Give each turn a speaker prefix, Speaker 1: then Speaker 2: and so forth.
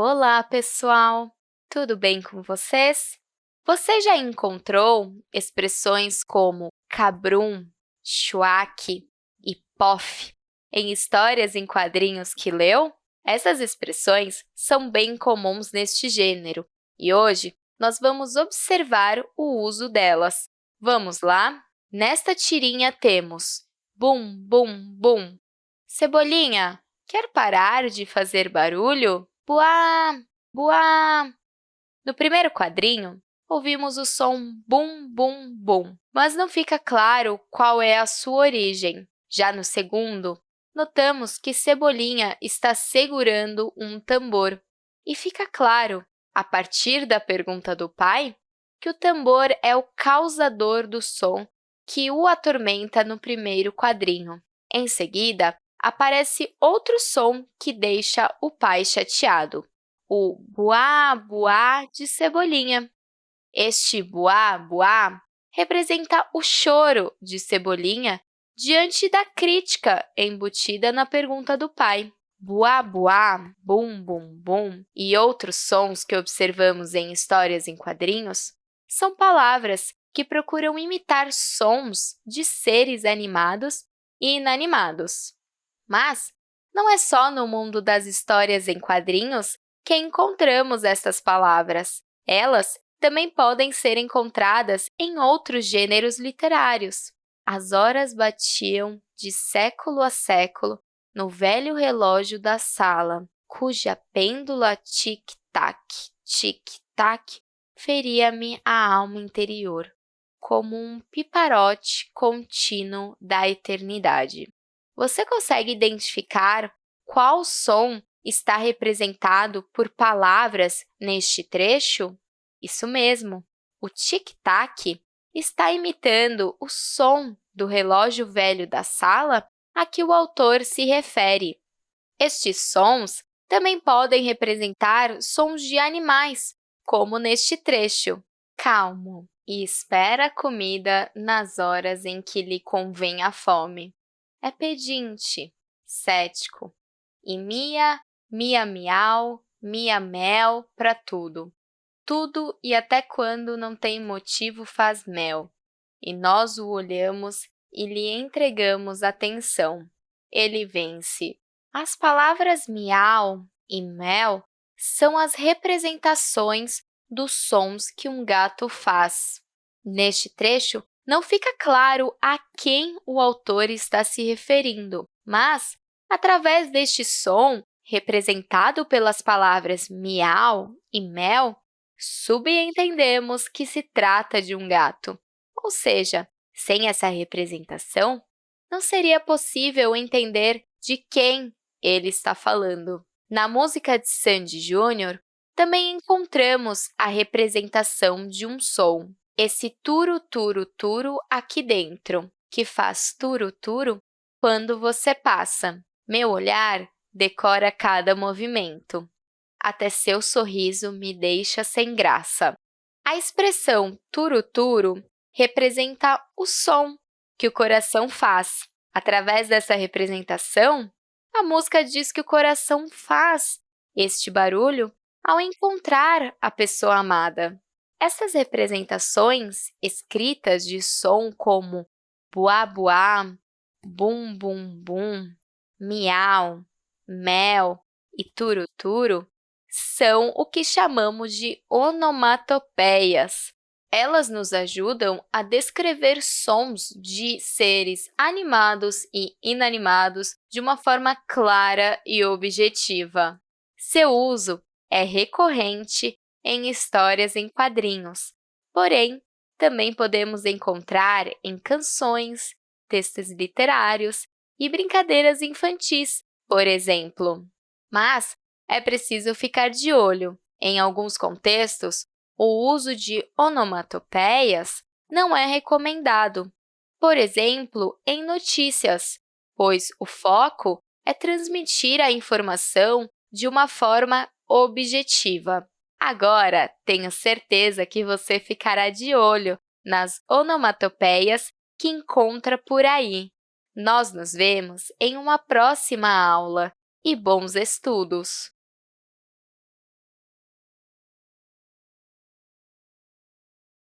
Speaker 1: Olá, pessoal! Tudo bem com vocês? Você já encontrou expressões como cabrum, chuaque e pof em histórias em quadrinhos que leu? Essas expressões são bem comuns neste gênero e hoje nós vamos observar o uso delas. Vamos lá? Nesta tirinha temos bum, bum, bum. Cebolinha, quer parar de fazer barulho? Buá, buá. No primeiro quadrinho, ouvimos o som bum, bum, bum, mas não fica claro qual é a sua origem. Já no segundo, notamos que Cebolinha está segurando um tambor. E fica claro, a partir da pergunta do pai, que o tambor é o causador do som que o atormenta no primeiro quadrinho. Em seguida, aparece outro som que deixa o pai chateado, o buá, buá de Cebolinha. Este buá, buá representa o choro de Cebolinha diante da crítica embutida na pergunta do pai. Buá, buá, bum, bum, bum e outros sons que observamos em histórias em quadrinhos são palavras que procuram imitar sons de seres animados e inanimados. Mas não é só no mundo das histórias em quadrinhos que encontramos estas palavras. Elas também podem ser encontradas em outros gêneros literários. As horas batiam de século a século no velho relógio da sala, cuja pêndula tic-tac, tic-tac feria-me a alma interior, como um piparote contínuo da eternidade. Você consegue identificar qual som está representado por palavras neste trecho? Isso mesmo, o tic-tac está imitando o som do relógio velho da sala a que o autor se refere. Estes sons também podem representar sons de animais, como neste trecho. Calmo e espera a comida nas horas em que lhe convém a fome é pedinte, cético, e mia, mia miau, mia mel para tudo. Tudo e até quando não tem motivo faz mel, e nós o olhamos e lhe entregamos atenção. Ele vence. As palavras miau e mel são as representações dos sons que um gato faz. Neste trecho, não fica claro a quem o autor está se referindo, mas, através deste som, representado pelas palavras miau e mel, subentendemos que se trata de um gato. Ou seja, sem essa representação, não seria possível entender de quem ele está falando. Na música de Sandy Júnior, também encontramos a representação de um som esse turo aqui dentro, que faz turo quando você passa. Meu olhar decora cada movimento. Até seu sorriso me deixa sem graça. A expressão turo representa o som que o coração faz. Através dessa representação, a música diz que o coração faz este barulho ao encontrar a pessoa amada. Essas representações escritas de som como buá-buá, bum-bum-bum, miau, mel e turo-turo são o que chamamos de onomatopeias. Elas nos ajudam a descrever sons de seres animados e inanimados de uma forma clara e objetiva. Seu uso é recorrente em histórias em quadrinhos, porém, também podemos encontrar em canções, textos literários e brincadeiras infantis, por exemplo. Mas é preciso ficar de olho. Em alguns contextos, o uso de onomatopeias não é recomendado, por exemplo, em notícias, pois o foco é transmitir a informação de uma forma objetiva. Agora, tenho certeza que você ficará de olho nas onomatopeias que encontra por aí. Nós nos vemos em uma próxima aula e bons estudos!